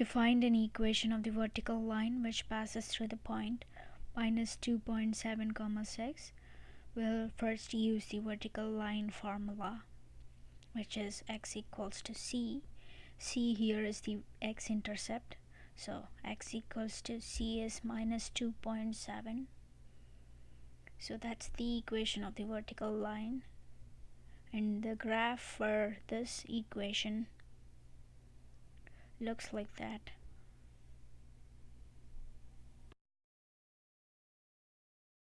To find an equation of the vertical line which passes through the point minus 2.7 comma 6 we'll first use the vertical line formula which is x equals to c. C here is the x-intercept. So x equals to c is minus 2.7 so that's the equation of the vertical line. And the graph for this equation looks like that